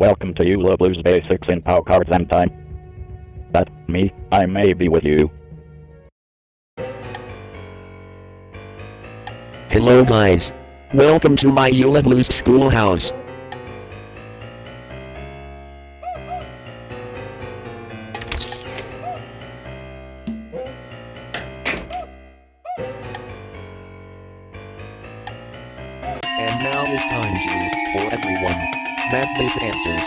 Welcome to Eula Blues Basics in Pow Cards and Time. That me, I may be with you. Hello guys. Welcome to my Eula Blues schoolhouse. These answers.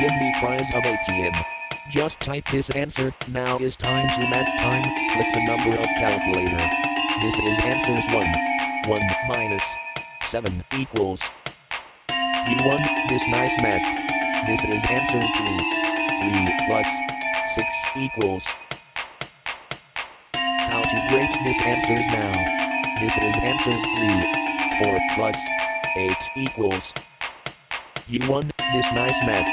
Give me prize of ATM. Just type this answer, now is time to math time, click the number of calculator. This is answers 1. 1 minus 7 equals. You won this nice math. This is answers 2. 3 plus 6 equals. How to rate this answers now. This is answers 3. 4 plus 8 equals. You won this nice math.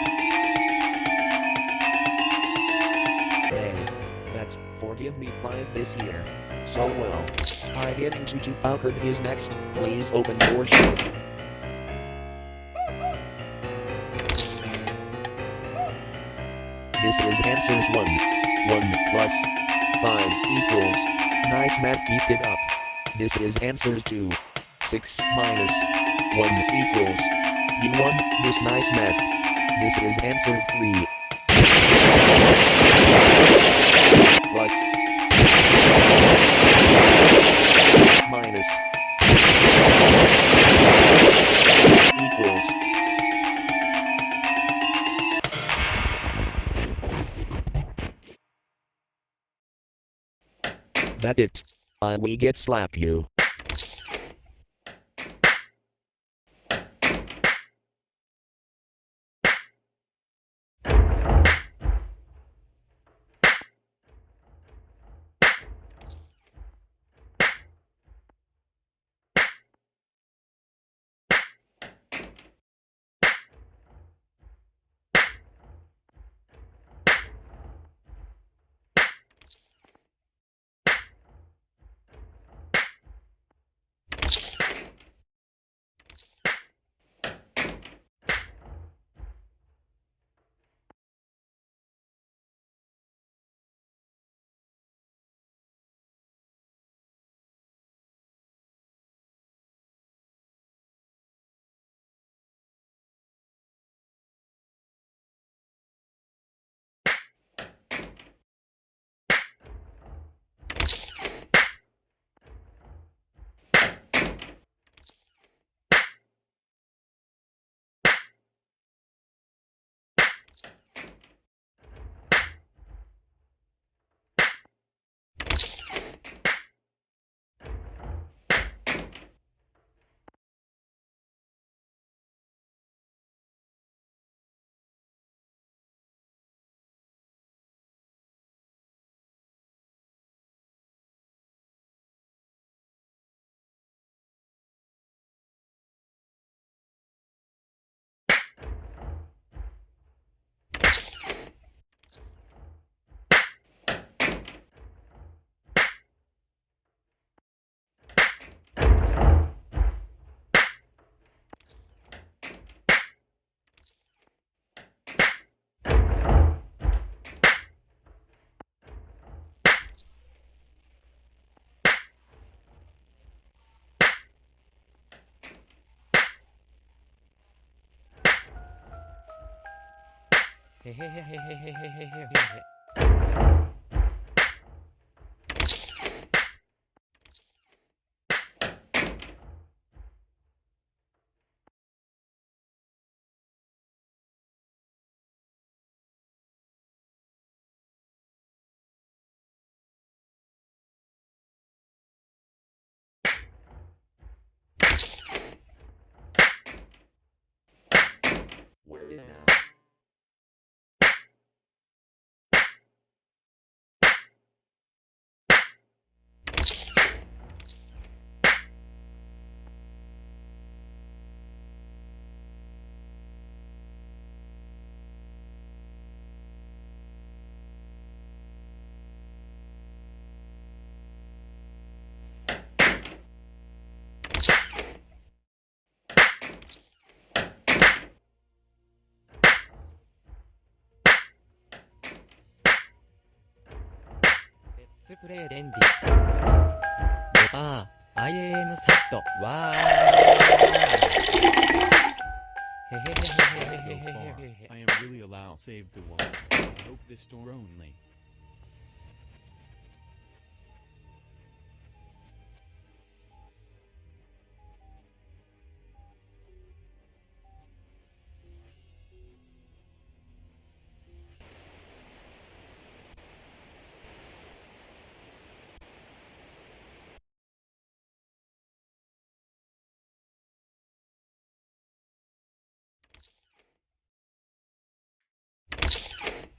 Hey, that forgive me prize this year. So well. I get into to Paukard is next. Please open your show. This is answers 1. 1 plus 5 equals. Nice math, keep it up. This is answers 2. 6 minus 1 equals. You won this nice math. This is answer 3. Plus. Minus equals. That it. I we get slap you. Where is now? ツプレイ電ディデパー IAM サットわーへへへへ So へへへ far, へへ I am really allow save to one. I hope this store only.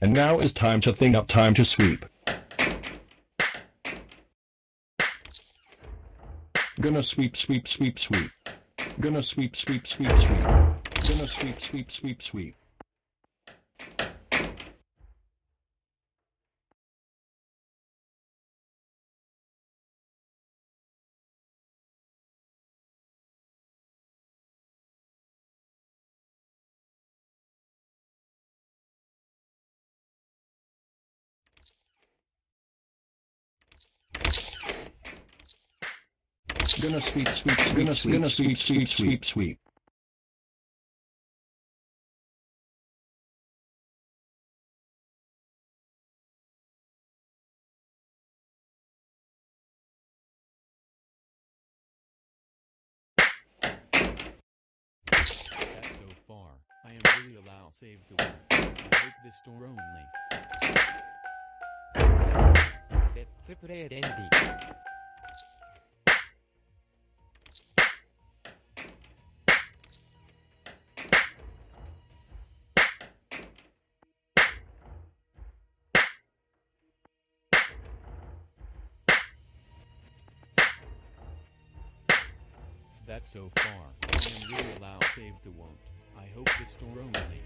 And now is time to think up time to sweep. Gonna sweep sweep sweep sweep. Gonna sweep sweep sweep sweep. Gonna sweep sweep sweep sweep. Gonna sweep, sweep, sweep, gonna sweep, sweep, sweep, sweep, sweep. So far, I am really allow save the world. I hope this door only. Let's play it ending. So far, I am really allowed save the won't. I hope the store only.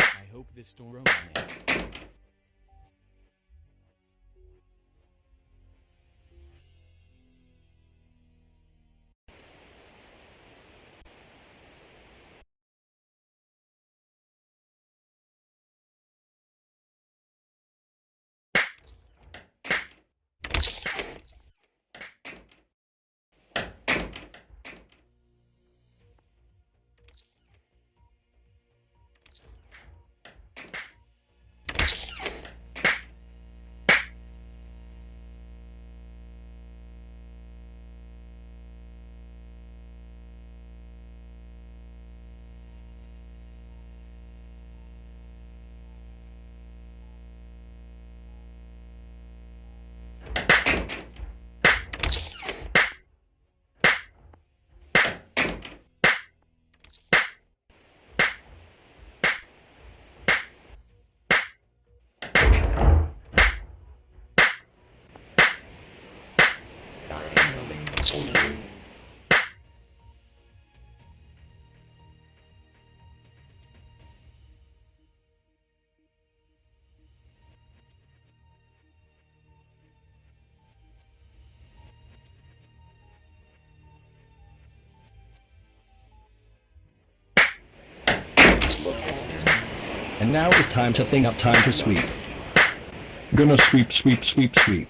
I hope this store And now it's time to thing up time to sweep. Gonna sweep, sweep, sweep, sweep.